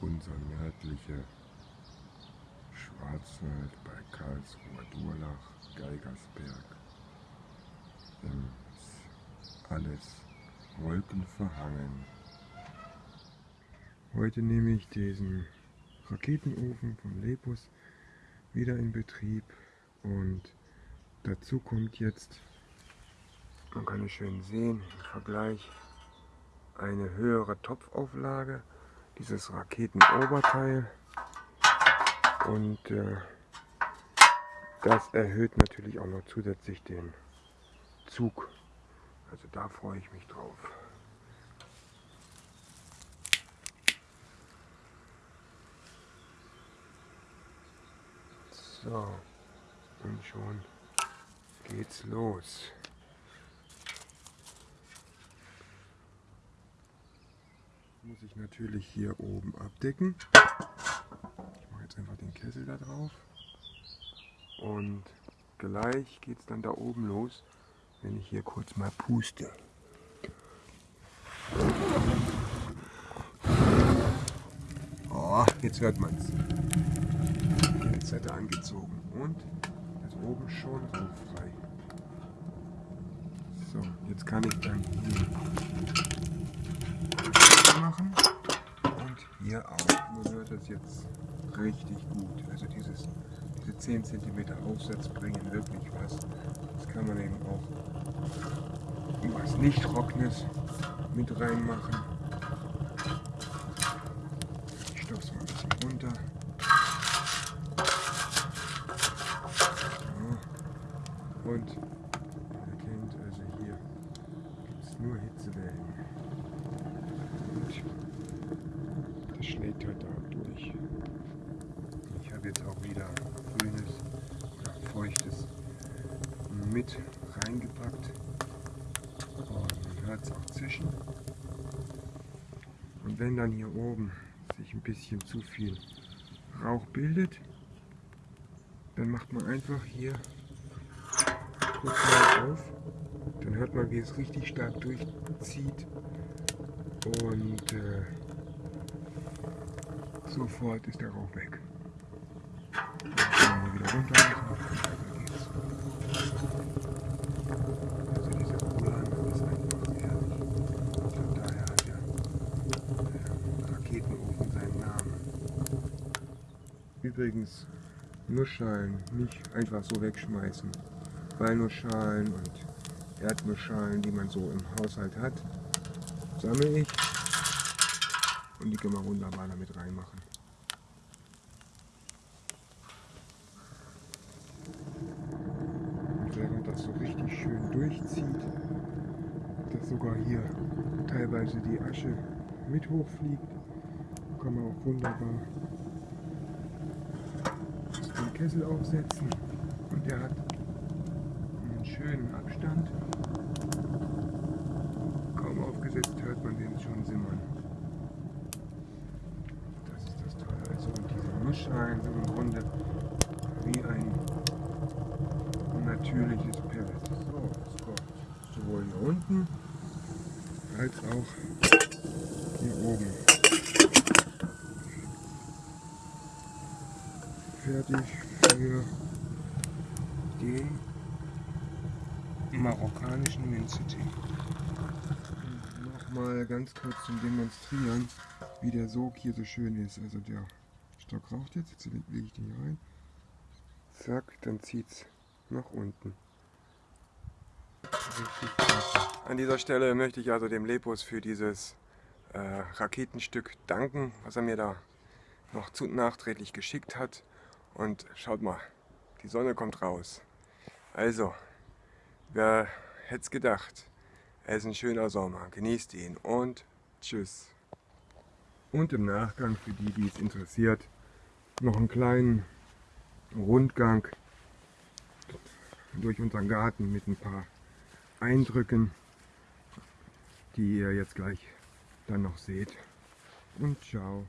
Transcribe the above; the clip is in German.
unser nördlicher Schwarzwald bei Karlsruher Durlach, Geigersberg. Ist alles wolkenverhangen. Heute nehme ich diesen Raketenofen von Lepus wieder in Betrieb und dazu kommt jetzt, man kann es schön sehen im Vergleich, eine höhere Topfauflage, dieses Raketenoberteil und äh, das erhöht natürlich auch noch zusätzlich den Zug. Also da freue ich mich drauf. So, und schon geht's los. Muss ich natürlich hier oben abdecken. Ich mache jetzt einfach den Kessel da drauf. Und gleich geht es dann da oben los, wenn ich hier kurz mal puste. Oh, jetzt hört man es. Jetzt hat er angezogen und ist oben schon so frei. So, jetzt kann ich dann hier machen und hier auch. Nur hört das jetzt richtig gut. Also dieses, diese 10 cm Aufsatz bringen wirklich was. Das kann man eben auch was nicht trockenes mit reinmachen. Ich stopfe mal ein bisschen runter. So. Und ihr erkennt also hier gibt es nur Hitzewellen. Und schlägt heute. Ich habe jetzt auch wieder grünes oder feuchtes mit reingepackt. Und hört es auch zischen. Und wenn dann hier oben sich ein bisschen zu viel Rauch bildet, dann macht man einfach hier kurz mal auf. Dann hört man, wie es richtig stark durchzieht. Und äh, sofort ist der Rauch weg. Dann wieder runter machen. Weiter geht's. Also dieser Uran ist einfach herrlich. Und daher hat der Raketenofen seinen Namen. Übrigens, Nussschalen nicht einfach so wegschmeißen. Walnussschalen und Erdnussschalen, die man so im Haushalt hat, sammle ich und die kann man wunderbar damit reinmachen. Und während das so richtig schön durchzieht, dass sogar hier teilweise die Asche mit hochfliegt, kann man auch wunderbar den Kessel aufsetzen und der hat einen schönen Abstand. Kaum aufgesetzt hört man den schon simmern. Das ist das Tolle. Also sind im Grunde wie ein natürliches Pellet. So, kommt sowohl hier unten als auch hier oben. Fertig für den marokkanischen Minztee. Nochmal ganz kurz zum Demonstrieren, wie der Sog hier so schön ist. Also der Stock raucht jetzt, jetzt lege ich den hier rein. Zack, dann zieht es nach unten. An dieser Stelle möchte ich also dem Lepus für dieses äh, Raketenstück danken, was er mir da noch zu nachträglich geschickt hat. Und schaut mal, die Sonne kommt raus. Also, wer hätte es gedacht? Es ist ein schöner Sommer. Genießt ihn und tschüss. Und im Nachgang, für die, die es interessiert, noch einen kleinen Rundgang durch unseren Garten mit ein paar Eindrücken, die ihr jetzt gleich dann noch seht. Und ciao.